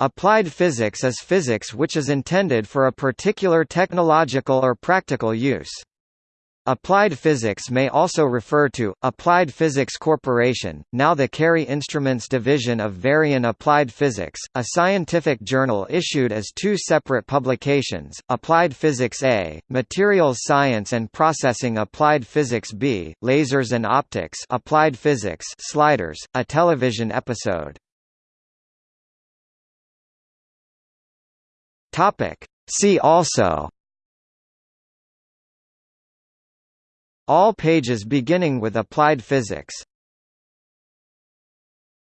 Applied physics is physics which is intended for a particular technological or practical use. Applied Physics may also refer to, Applied Physics Corporation, now the Cary Instruments division of Varian Applied Physics, a scientific journal issued as two separate publications, Applied Physics A, Materials Science and Processing Applied Physics B, Lasers and Optics Applied Physics Sliders, a television episode. See also. All pages beginning with applied physics